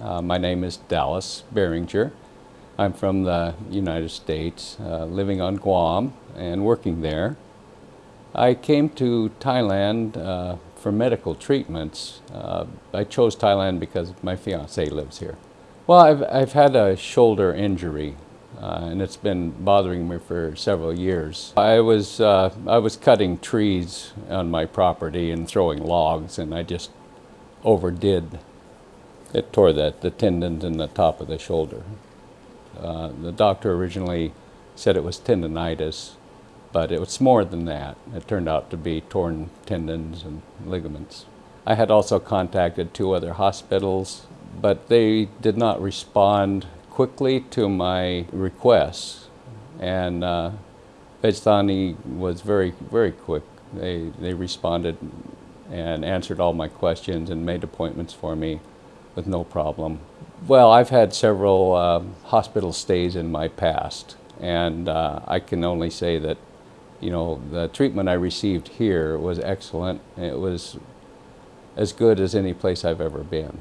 Uh, my name is Dallas Beringer. I'm from the United States, uh, living on Guam and working there. I came to Thailand uh, for medical treatments. Uh, I chose Thailand because my fiance lives here. Well, I've, I've had a shoulder injury uh, and it's been bothering me for several years. I was, uh, I was cutting trees on my property and throwing logs and I just overdid. It tore the, the tendons in the top of the shoulder. Uh, the doctor originally said it was tendonitis, but it was more than that. It turned out to be torn tendons and ligaments. I had also contacted two other hospitals, but they did not respond quickly to my requests. And uh, was very, very quick. They, they responded and answered all my questions and made appointments for me with no problem. Well, I've had several uh, hospital stays in my past, and uh, I can only say that, you know, the treatment I received here was excellent. It was as good as any place I've ever been.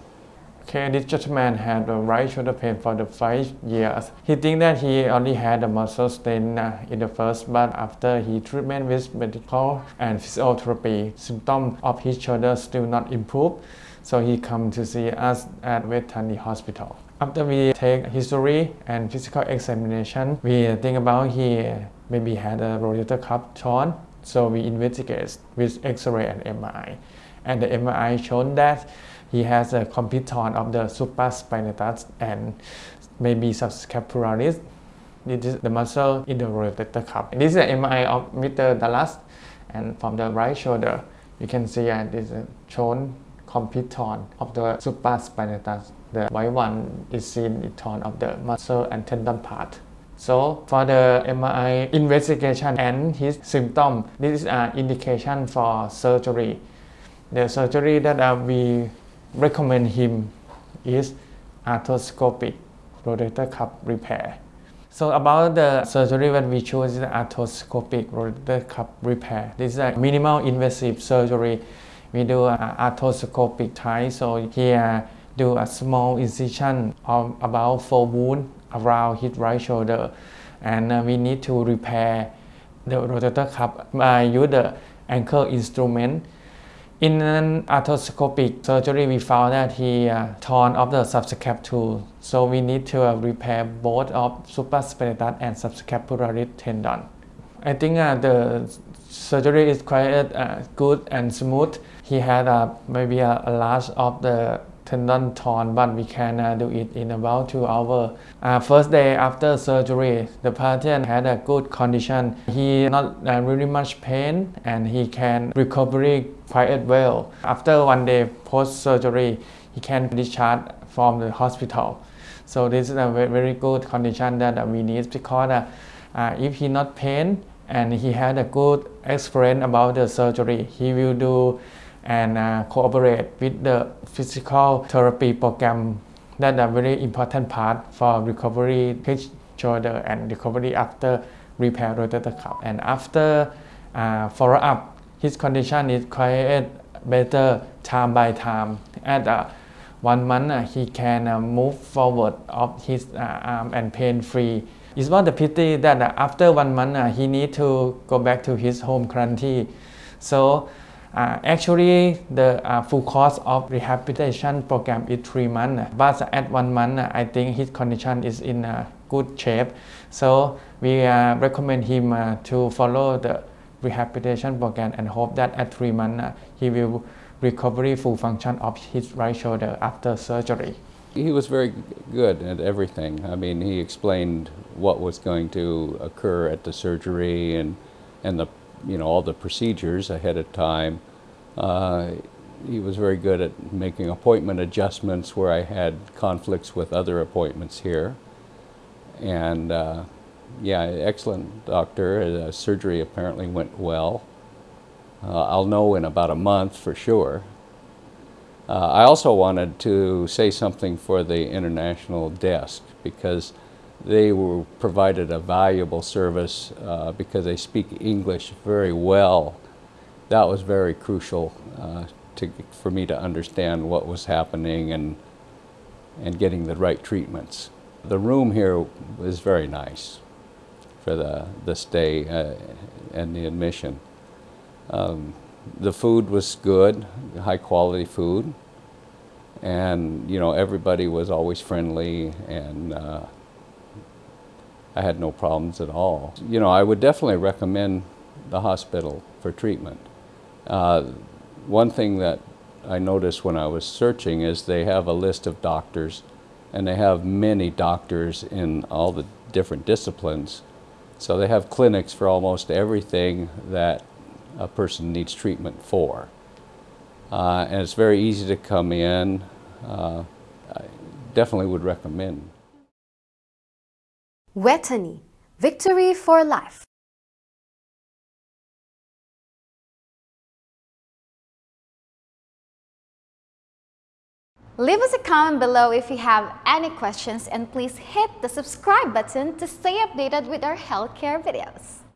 Okay, this gentleman had the right shoulder pain for the five years. He think that he only had a muscle strain uh, in the first, but after he treatment with medical and physiotherapy, symptoms of his shoulder still not improve. So he come to see us at Vejthani Hospital. After we take history and physical examination, we think about he maybe had a rotator cuff torn. So we investigate with X-ray and MRI. And the MRI shown that he has a complete torn of the supraspinatus and maybe subscapularis. This is the muscle in the rotator cuff. This is the MRI of Mr. Dallas, and from the right shoulder, you can see uh, this is shown complete torn of the supraspinatus. The white one is seen in torn of the muscle and tendon part. So for the MRI investigation and his symptom, this is an indication for surgery. The surgery that uh, we recommend him is arthroscopic rotator cuff repair. So about the surgery that we choose is arthroscopic rotator cuff repair. This is a minimal invasive surgery. We do arthroscopic type. So here do a small incision of about four wound around his right shoulder, and uh, we need to repair the rotator cuff by use the ankle instrument in an arthroscopic surgery, we found that he uh, torn off the subscapula, so we need to uh, repair both of supraspinatus and subscapularis tendon. I think uh, the surgery is quite uh, good and smooth. He had uh, maybe a, a large of the tendon torn, but we can uh, do it in about two hours. Uh, first day after surgery, the patient had a good condition. He not uh, really much pain and he can recovery quite well. After one day post surgery, he can discharge from the hospital. So this is a very, good condition that we need because uh, if he not pain and he had a good experience about the surgery, he will do and uh, cooperate with the physical therapy program. That a very important part for recovery his shoulder and recovery after repair rotator cuff. And after uh, follow up his condition is quite better time by time. At uh, one month uh, he can uh, move forward of his uh, arm and pain free. It's not a pity that uh, after one month uh, he need to go back to his home country so uh, actually, the uh, full cost of rehabilitation program is three months, but at one month, I think his condition is in a good shape. So we uh, recommend him uh, to follow the rehabilitation program and hope that at three months uh, he will recover full function of his right shoulder after surgery. He was very good at everything. I mean, he explained what was going to occur at the surgery and, and the you know, all the procedures ahead of time. Uh, he was very good at making appointment adjustments where I had conflicts with other appointments here. And uh, yeah, excellent doctor. Uh, surgery apparently went well. Uh, I'll know in about a month for sure. Uh, I also wanted to say something for the international desk because they were provided a valuable service uh, because they speak English very well. That was very crucial uh, to, for me to understand what was happening and and getting the right treatments. The room here was very nice for the, the stay uh, and the admission. Um, the food was good, high quality food, and you know everybody was always friendly and uh, I had no problems at all. You know, I would definitely recommend the hospital for treatment. Uh, one thing that I noticed when I was searching is they have a list of doctors and they have many doctors in all the different disciplines. So they have clinics for almost everything that a person needs treatment for. Uh, and it's very easy to come in. Uh, I definitely would recommend. Vejthani, victory for life. Leave us a comment below if you have any questions and please hit the subscribe button to stay updated with our healthcare videos.